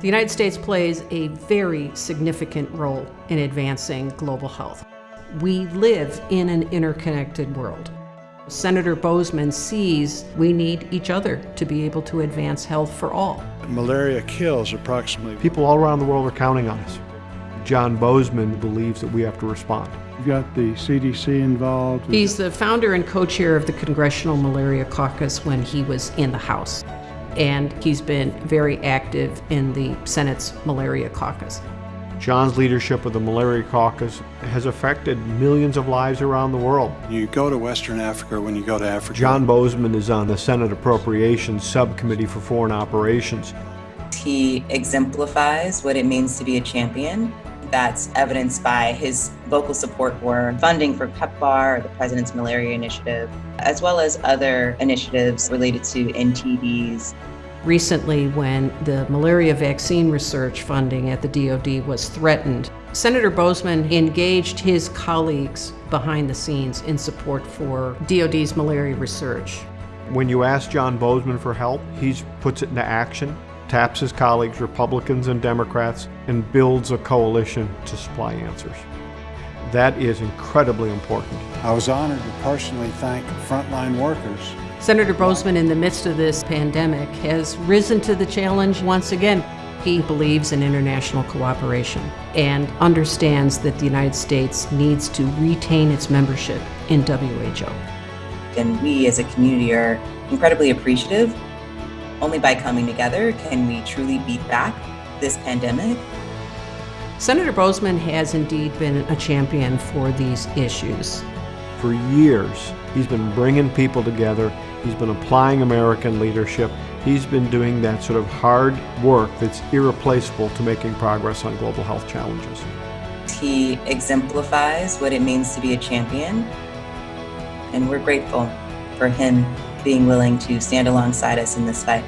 The United States plays a very significant role in advancing global health. We live in an interconnected world. Senator Boozman sees we need each other to be able to advance health for all. Malaria kills approximately. People all around the world are counting on us. John Boozman believes that we have to respond. You've got the CDC involved. He's the founder and co-chair of the Congressional Malaria Caucus when he was in the House. And he's been very active in the Senate's Malaria Caucus. John's leadership of the Malaria Caucus has affected millions of lives around the world. You go to Western Africa when you go to Africa. John Boozman is on the Senate Appropriations Subcommittee for Foreign Operations. He exemplifies what it means to be a champion. That's evidenced by his vocal support for funding for PEPFAR, the President's Malaria Initiative, as well as other initiatives related to NTDs. Recently, when the malaria vaccine research funding at the DoD was threatened, Senator Boozman engaged his colleagues behind the scenes in support for DoD's malaria research. When you ask John Boozman for help, he puts it into action, taps his colleagues, Republicans and Democrats, and builds a coalition to supply answers. That is incredibly important. I was honored to personally thank frontline workers Senator Boozman, in the midst of this pandemic, has risen to the challenge once again. He believes in international cooperation and understands that the United States needs to retain its membership in WHO. And we as a community are incredibly appreciative. Only by coming together can we truly beat back this pandemic. Senator Boozman has indeed been a champion for these issues. For years, he's been bringing people together. He's been applying American leadership. He's been doing that sort of hard work that's irreplaceable to making progress on global health challenges. He exemplifies what it means to be a champion, and we're grateful for him being willing to stand alongside us in this fight.